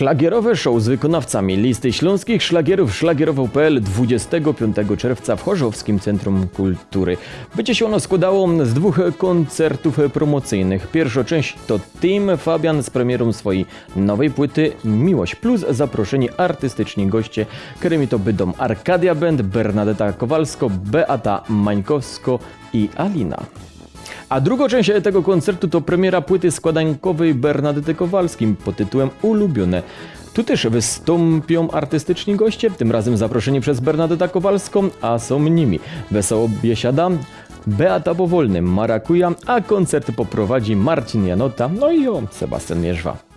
Szlagierowe show z wykonawcami listy śląskich szlagierów szlagierowo.pl 25 czerwca w Chorzowskim Centrum Kultury. Będzie się ono składało z dwóch koncertów promocyjnych. Pierwsza część to Team Fabian z premierą swojej nowej płyty Miłość Plus. Zaproszeni artystyczni goście, którymi to będą Arkadia Band, Bernadetta Kowalsko, Beata Mańkowsko i Alina. A drugą część tego koncertu to premiera płyty składankowej Bernadety Kowalskim pod tytułem Ulubione. Tu też wystąpią artystyczni goście, tym razem zaproszeni przez Bernadetta Kowalską, a są nimi Wesoło Biesiada, Beata Powolny, Marakuja, a koncerty poprowadzi Marcin Janota, no i o Sebastian Mierzwa.